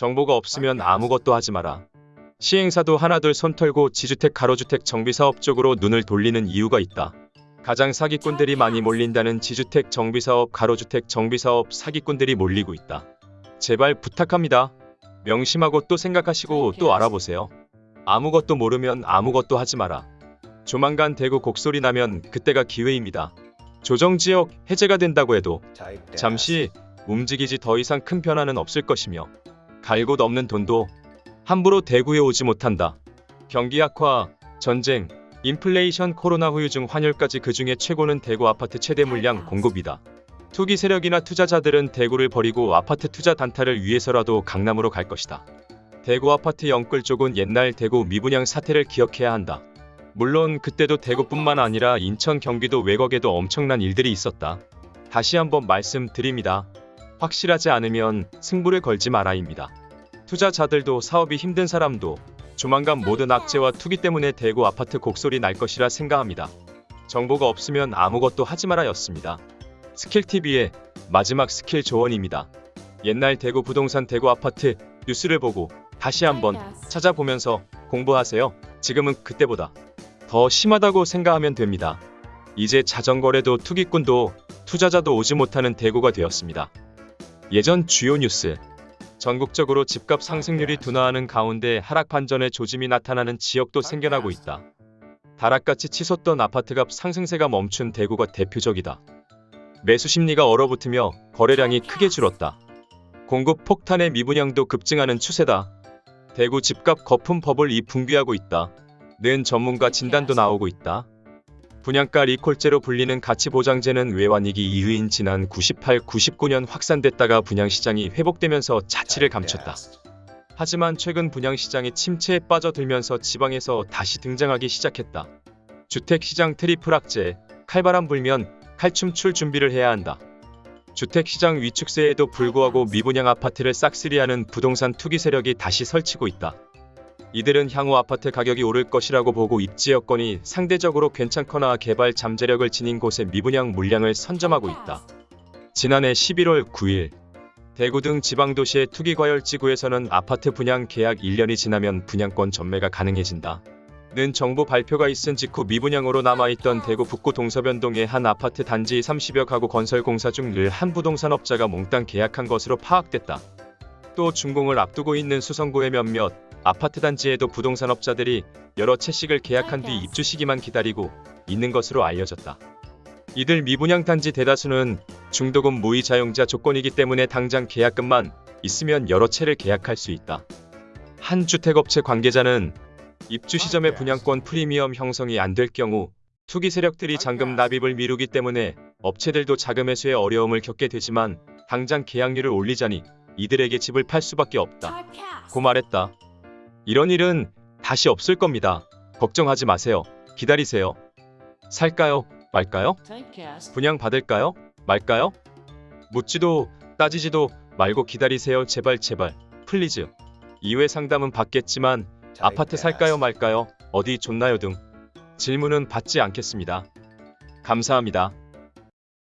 정보가 없으면 아무것도 하지 마라. 시행사도 하나둘 손 털고 지주택 가로주택 정비사업 쪽으로 눈을 돌리는 이유가 있다. 가장 사기꾼들이 많이 몰린다는 지주택 정비사업 가로주택 정비사업 사기꾼들이 몰리고 있다. 제발 부탁합니다. 명심하고 또 생각하시고 또 알아보세요. 아무것도 모르면 아무것도 하지 마라. 조만간 대구 곡소리 나면 그때가 기회입니다. 조정지역 해제가 된다고 해도 잠시 움직이지 더 이상 큰 변화는 없을 것이며 갈 곳 없는 돈도 함부로 대구에 오지 못한다. 경기 악화, 전쟁, 인플레이션, 코로나 후유증, 환율까지 그 중에 최고는 대구 아파트 최대 물량 공급이다. 투기 세력이나 투자자들은 대구를 버리고 아파트 투자 단타를 위해서라도 강남으로 갈 것이다. 대구 아파트 영끌 쪽은 옛날 대구 미분양 사태를 기억해야 한다. 물론 그때도 대구뿐만 아니라 인천 경기도 외곽에도 엄청난 일들이 있었다. 다시 한번 말씀드립니다. 확실하지 않으면 승부를 걸지 마라입니다. 투자자들도 사업이 힘든 사람도 조만간 모든 악재와 투기 때문에 대구 아파트 곡소리 날 것이라 생각합니다. 정보가 없으면 아무것도 하지 마라였습니다. 스킬TV의 마지막 스킬 조언입니다. 옛날 대구 부동산 대구 아파트 뉴스를 보고 다시 한번 찾아보면서 공부하세요. 지금은 그때보다 더 심하다고 생각하면 됩니다. 이제 자전거래도 투기꾼도 투자자도 오지 못하는 대구가 되었습니다. 예전 주요 뉴스 전국적으로 집값 상승률이 둔화하는 가운데 하락 반전의 조짐이 나타나는 지역도 생겨나고 있다. 다락같이 치솟던 아파트값 상승세가 멈춘 대구가 대표적이다. 매수 심리가 얼어붙으며 거래량이 크게 줄었다. 공급 폭탄의 미분양도 급증하는 추세다. 대구 집값 거품 버블 이 붕괴하고 있다. 는 전문가 진단도 나오고 있다. 분양가 리콜제로 불리는 가치보장제는 외환위기 이후인 지난 98, 99년 확산됐다가 분양시장이 회복되면서 자취를 감췄다. 하지만 최근 분양시장이 침체에 빠져들면서 지방에서 다시 등장하기 시작했다. 주택시장 트리플 악재, 칼바람 불면 칼춤 출 준비를 해야 한다. 주택시장 위축세에도 불구하고 미분양 아파트를 싹쓸이하는 부동산 투기 세력이 다시 설치고 있다. 이들은 향후 아파트 가격이 오를 것이라고 보고 입지 여건이 상대적으로 괜찮거나 개발 잠재력을 지닌 곳에 미분양 물량을 선점하고 있다. 지난해 11월 9일 대구 등 지방도시의 투기과열지구에서는 아파트 분양 계약 1년이 지나면 분양권 전매가 가능해진다. 는 정부 발표가 있은 직후 미분양으로 남아있던 대구 북구 동서변동의 한 아파트 단지 30여 가구 건설 공사 중 늘 한 부동산업자가 몽땅 계약한 것으로 파악됐다. 또 준공을 앞두고 있는 수성구의 몇몇 아파트 단지에도 부동산업자들이 여러 채씩을 계약한 뒤 입주 시기만 기다리고 있는 것으로 알려졌다. 이들 미분양 단지 대다수는 중도금 무이 자용자 조건이기 때문에 당장 계약금만 있으면 여러 채를 계약할 수 있다. 한 주택업체 관계자는 입주 시점에 분양권 프리미엄 형성이 안 될 경우 투기 세력들이 잔금 납입을 미루기 때문에 업체들도 자금 회수에 어려움을 겪게 되지만 당장 계약률을 올리자니 이들에게 집을 팔 수밖에 없다. 고 말했다. 이런 일은 다시 없을 겁니다. 걱정하지 마세요. 기다리세요. 살까요? 말까요? 분양 받을까요? 말까요? 묻지도 따지지도 말고 기다리세요. 제발 제발. Please. 이외 상담은 받겠지만 아파트 살까요 말까요? 어디 좋나요 등 질문은 받지 않겠습니다. 감사합니다.